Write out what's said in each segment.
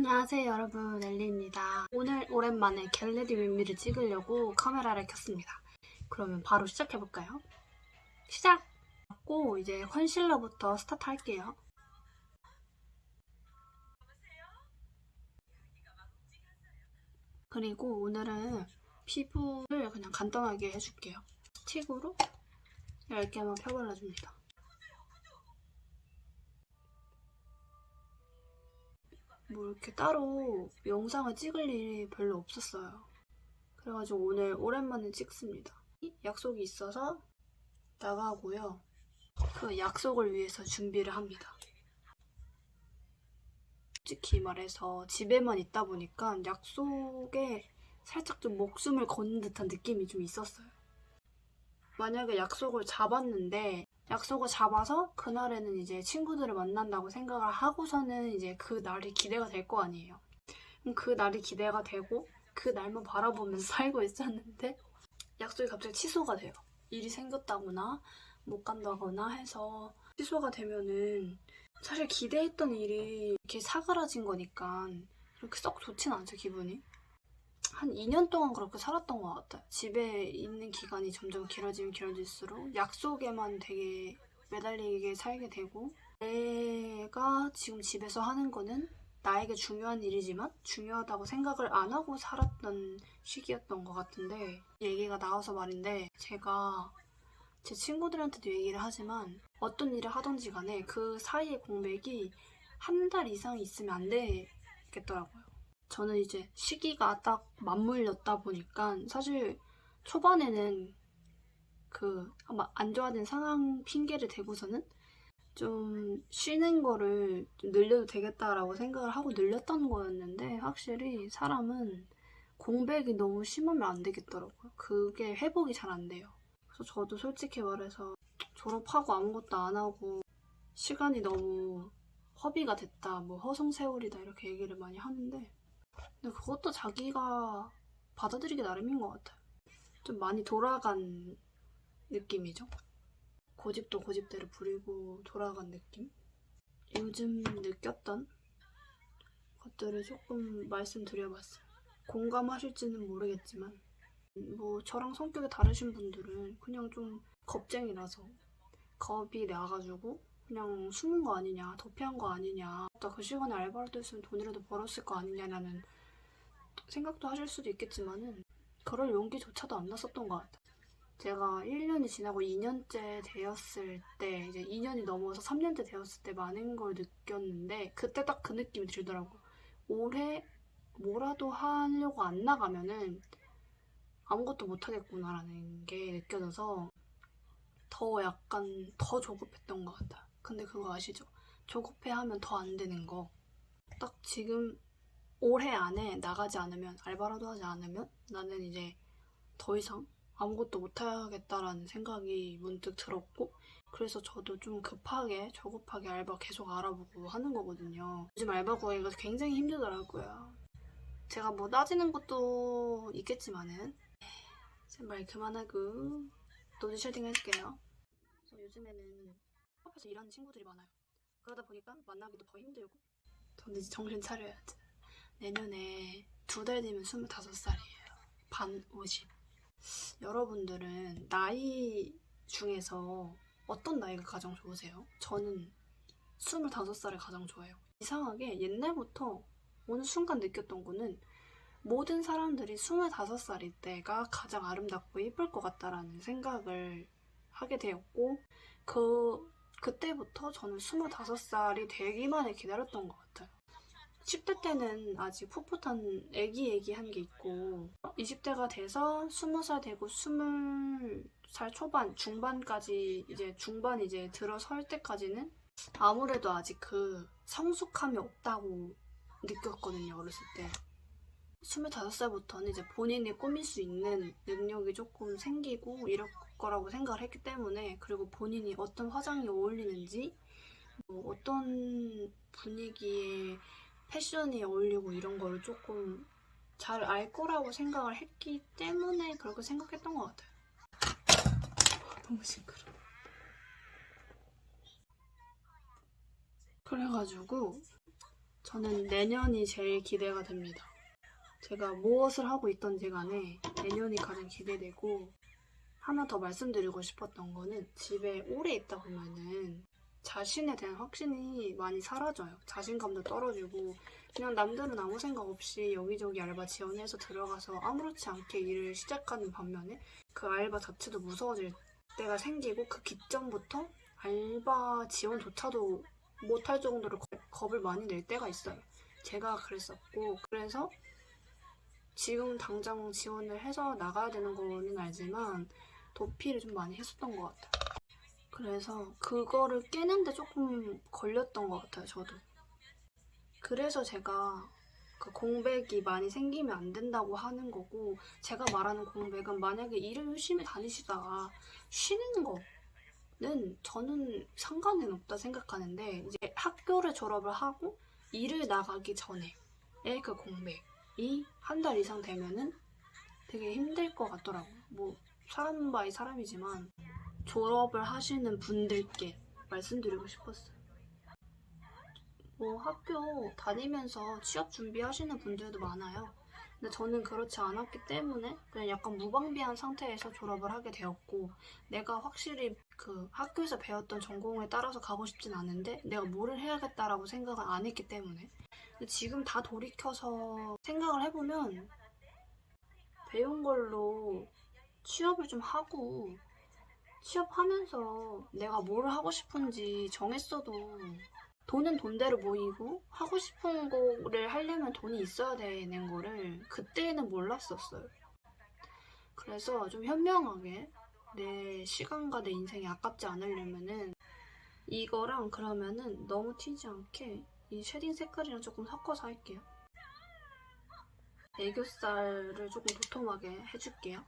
안녕하세요 여러분. 엘리입니다. 오늘 오랜만에 get ready with me를 찍으려고 카메라를 켰습니다. 그러면 바로 시작해볼까요? 시작! 고 이제 컨실러부터 스타트 할게요. 그리고 오늘은 피부를 그냥 간단하게 해줄게요. 스틱으로 얇게만 펴발라줍니다 뭐 이렇게 따로 영상을 찍을 일이 별로 없었어요. 그래가지고 오늘 오랜만에 찍습니다. 약속이 있어서 나가고요. 그 약속을 위해서 준비를 합니다. 솔직히 말해서 집에만 있다 보니까 약속에 살짝 좀 목숨을 거는 듯한 느낌이 좀 있었어요. 만약에 약속을 잡았는데 약속을 잡아서 그날에는 이제 친구들을 만난다고 생각을 하고서는 이제 그 날이 기대가 될 거 아니에요. 그 날이 기대가 되고 그 날만 바라보면서 살고 있었는데 약속이 갑자기 취소가 돼요. 일이 생겼다거나 못 간다거나 해서 취소가 되면은 사실 기대했던 일이 이렇게 사그라진 거니까 그렇게 썩 좋진 않죠, 기분이. 한 2년 동안 그렇게 살았던 것 같아요. 집에 있는 기간이 점점 길어지면 길어질수록 약속에만 되게 매달리게 살게 되고 내가 지금 집에서 하는 거는 나에게 중요한 일이지만 중요하다고 생각을 안 하고 살았던 시기였던 것 같은데 얘기가 나와서 말인데 제가 제 친구들한테도 얘기를 하지만 어떤 일을 하던지 간에 그 사이의 공백이 한 달 이상 있으면 안 되겠더라고요. 저는 이제 시기가 딱 맞물렸다 보니까 사실 초반에는 그 아마 안 좋아진 상황 핑계를 대고서는 좀 쉬는 거를 좀 늘려도 되겠다라고 생각을 하고 늘렸던 거였는데 확실히 사람은 공백이 너무 심하면 안 되겠더라고요. 그게 회복이 잘 안 돼요. 그래서 저도 솔직히 말해서 졸업하고 아무것도 안 하고 시간이 너무 허비가 됐다, 뭐 허송세월이다 이렇게 얘기를 많이 하는데 근데 그것도 자기가 받아들이기 나름인 것 같아요. 좀 많이 돌아간 느낌이죠. 고집도 고집대로 부리고 돌아간 느낌? 요즘 느꼈던 것들을 조금 말씀드려봤어요. 공감하실지는 모르겠지만, 뭐, 저랑 성격이 다르신 분들은 그냥 좀 겁쟁이라서 겁이 나가지고 그냥 숨은 거 아니냐, 도피한 거 아니냐, 나 그 시간에 알바라도 했으면 돈이라도 벌었을 거 아니냐라는 생각도 하실 수도 있겠지만은 그럴 용기조차도 안 났었던 것 같아요. 제가 1년이 지나고 2년째 되었을 때 이제 2년이 넘어서 3년째 되었을 때 많은 걸 느꼈는데 그때 딱 그 느낌이 들더라고요. 올해 뭐라도 하려고 안 나가면은 아무것도 못 하겠구나라는 게 느껴져서 더 약간 더 조급했던 것 같아요. 근데 그거 아시죠? 조급해 하면 더 안 되는 거. 딱 지금 올해 안에 나가지 않으면 알바라도 하지 않으면 나는 이제 더 이상 아무것도 못하겠다라는 생각이 문득 들었고 그래서 저도 좀 급하게 조급하게 알바 계속 알아보고 하는 거거든요. 요즘 알바 구하기가 굉장히 힘들더라고요. 제가 뭐 따지는 것도 있겠지만은 제발 그만하고 nose shading. 그래서 요즘에는 앞에서 일하는 친구들이 많아요. 그러다 보니까 만나기도 더 힘들고 저는 이제 정신 차려야지. 내년에 두 달 뒤면 25살이에요. 반 50. 여러분들은 나이 중에서 어떤 나이가 가장 좋으세요? 저는 25살을 가장 좋아해요. 이상하게 옛날부터 어느 순간 느꼈던 거는 모든 사람들이 25살일 때가 가장 아름답고 예쁠 것 같다라는 생각을 하게 되었고 그 그때부터 저는 25살이 되기만을 기다렸던 것 같아요. 10대 때는 아직 풋풋한 애기애기한 게 있고 20대가 돼서 20살 되고 20살 초반, 중반까지 이제 중반 이제 들어설 때까지는 아무래도 아직 그 성숙함이 없다고 느꼈거든요, 어렸을 때. 25살부터는 이제 본인이 꾸밀 수 있는 능력이 조금 생기고 이럴 거라고 생각을 했기 때문에 그리고 본인이 어떤 화장이 어울리는지 뭐 어떤 분위기에 패션이 어울리고 이런 거를 조금 잘 알 거라고 생각을 했기 때문에 그렇게 생각했던 것 같아요. 너무 시끄러. 그래가지고 저는 내년이 제일 기대가 됩니다. 제가 무엇을 하고 있던지 간에 내년이 가장 기대되고 하나 더 말씀드리고 싶었던 거는 집에 오래 있다 보면은 자신에 대한 확신이 많이 사라져요. 자신감도 떨어지고 그냥 남들은 아무 생각 없이 여기저기 알바 지원해서 들어가서 아무렇지 않게 일을 시작하는 반면에 그 알바 자체도 무서워질 때가 생기고 그 기점부터 알바 지원조차도 못할 정도로 겁- 겁을 많이 낼 때가 있어요. 제가 그랬었고 그래서 지금 당장 지원을 해서 나가야 되는 거는 알지만 도피를 좀 많이 했었던 것 같아요. 그래서 그거를 깨는데 조금 걸렸던 것 같아요, 저도. 그래서 제가 그 공백이 많이 생기면 안 된다고 하는 거고, 제가 말하는 공백은 만약에 일을 열심히 다니시다가 쉬는 거는 저는 상관은 없다 생각하는데, 이제 학교를 졸업을 하고 일을 나가기 전에의 그 공백이 한 달 이상 되면은 되게 힘들 것 같더라고요. 뭐, 사람 by 사람이지만, 졸업을 하시는 분들께 말씀드리고 싶었어요. 뭐 학교 다니면서 취업 준비하시는 분들도 많아요. 근데 저는 그렇지 않았기 때문에 그냥 약간 무방비한 상태에서 졸업을 하게 되었고 내가 확실히 그 학교에서 배웠던 전공에 따라서 가고 싶진 않은데 내가 뭐를 해야겠다라고 생각을 안 했기 때문에 근데 지금 다 돌이켜서 생각을 해보면 배운 걸로 취업을 좀 하고 취업하면서 내가 뭘 하고 싶은지 정했어도 돈은 돈대로 모이고 하고 싶은 거를 하려면 돈이 있어야 되는 거를 그때는 몰랐었어요. 그래서 좀 현명하게 내 시간과 내 인생이 아깝지 않으려면은 이거랑 그러면은 너무 튀지 않게 이 shading 색깔이랑 조금 섞어서 할게요. 애교살을 조금 도톰하게 해줄게요.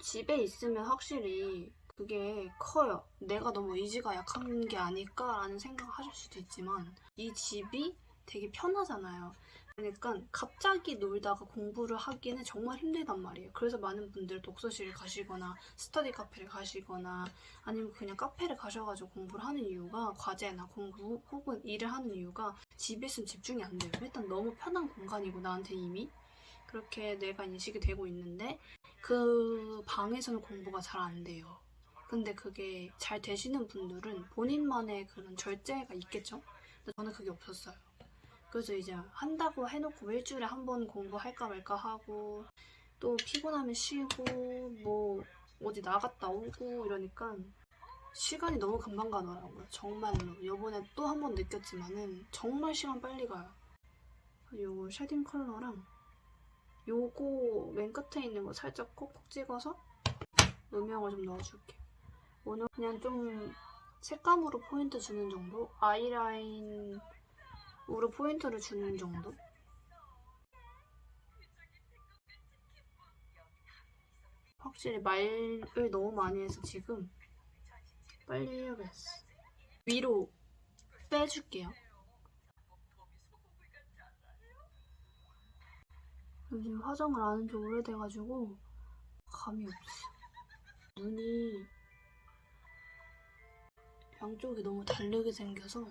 집에 있으면 확실히 그게 커요. 내가 너무 의지가 약한 게 아닐까라는 생각을 하실 수도 있지만 이 집이 되게 편하잖아요. 그러니까 갑자기 놀다가 공부를 하기는 정말 힘들단 말이에요. 그래서 많은 분들 독서실을 가시거나 스터디 카페를 가시거나 아니면 그냥 카페를 가셔가지고 공부를 하는 이유가 과제나 공부 혹은 일을 하는 이유가 집에 있으면 집중이 안 돼요. 일단 너무 편한 공간이고 나한테 이미 그렇게 내가 인식이 되고 있는데 그 방에서는 공부가 잘 안 돼요. 근데 그게 잘 되시는 분들은 본인만의 그런 절제가 있겠죠? 근데 저는 그게 없었어요. 그래서 이제 한다고 해놓고 뭐 일주일에 한 번 공부할까 말까 하고 또 피곤하면 쉬고 뭐 어디 나갔다 오고 이러니까 시간이 너무 금방 가더라고요. 정말로. 요번에 또 한 번 느꼈지만은 정말 시간 빨리 가요. 요거 shading 컬러랑 요거 맨 끝에 있는 거 살짝 콕콕 찍어서 음영을 좀 넣어줄게요. 오늘 그냥 좀 색감으로 포인트 주는 정도? 아이라인으로 포인트를 주는 정도? 확실히 말을 너무 많이 해서 지금 빨리 해야겠어. 위로 빼줄게요. 요즘 화장을 안 한 지 오래돼가지고 감이 없어. 눈이 양쪽이 너무 다르게 생겨서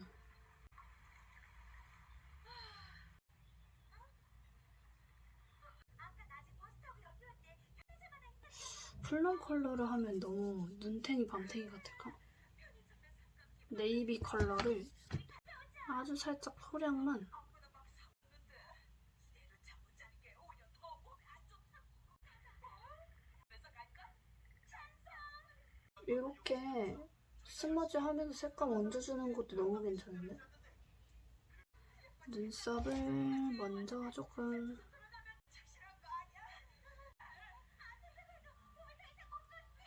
plum 컬러를 하면 너무 눈탱이 밤탱이 같을까? 네이비 컬러를 아주 살짝 소량만 이렇게 스머지 하면서 색감 얹어주는 것도 너무 괜찮은데? 눈썹을 먼저 조금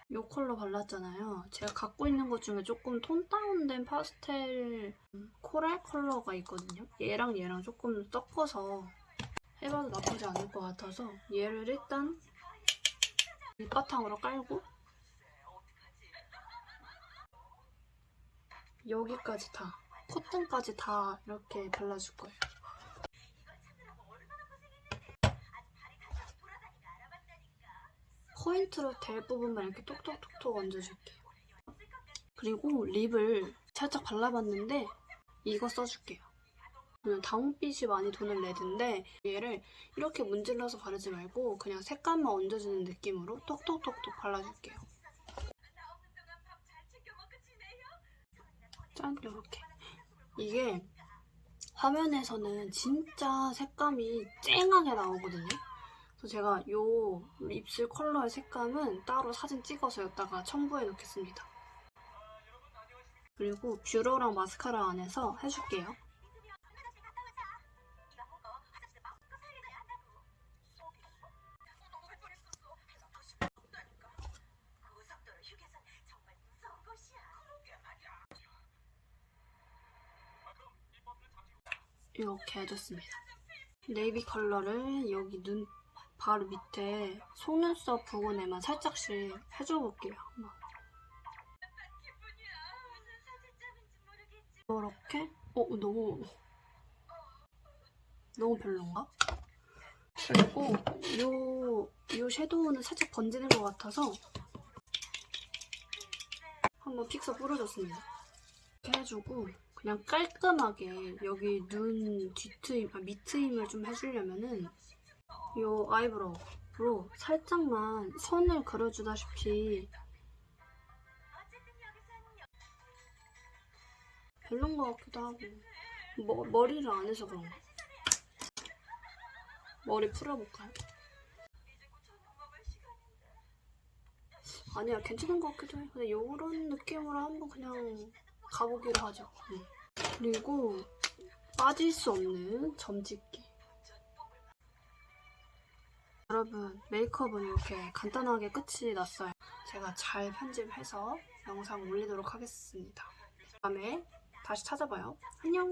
이 컬러 발랐잖아요. 제가 갖고 있는 것 중에 조금 톤 다운된 파스텔 코랄 컬러가 있거든요. 얘랑 얘랑 조금 섞어서 해봐도 나쁘지 않을 것 같아서 얘를 일단 밑바탕으로 깔고 여기까지 다 콧등까지 다 이렇게 발라줄 거예요. 포인트로 될 부분만 이렇게 톡톡톡톡 얹어줄게요. 그리고 립을 살짝 발라봤는데 이거 써줄게요. 다홍빛이 많이 도는 레드인데 얘를 이렇게 문질러서 바르지 말고 그냥 색감만 얹어주는 느낌으로 톡톡톡톡 발라줄게요. 짠 이렇게 이게 화면에서는 진짜 색감이 쨍하게 나오거든요. 그래서 제가 요 입술 컬러의 색감은 따로 사진 찍어서 여기다가 첨부해 놓겠습니다. 그리고 뷰러랑 마스카라 안에서 해줄게요. 이렇게 해줬습니다. 네이비 컬러를 여기 눈 바로 밑에 속눈썹 부분에만 살짝씩 해줘볼게요. 이렇게? 어, 너무 너무 별론가? 그리고 요, 요 섀도우는 살짝 번지는 것 같아서 한번 픽서 뿌려줬습니다. 이렇게 해주고 그냥 깔끔하게 여기 눈 뒤트임, 아, 밑트임을 좀 해주려면은 요 아이브로우로 살짝만 선을 그려주다시피 별론 것 같기도 하고. 머, 머리를 안 해서 그런가 머리 풀어볼까요? 아니야 괜찮은 것 같기도 해. 근데 요런 느낌으로 한번 그냥 가보기로 하죠. 응. 그리고 빠질 수 없는 점찍기. 여러분 메이크업은 이렇게 간단하게 끝이 났어요. 제가 잘 편집해서 영상 올리도록 하겠습니다. 다음에 다시 찾아봐요. 안녕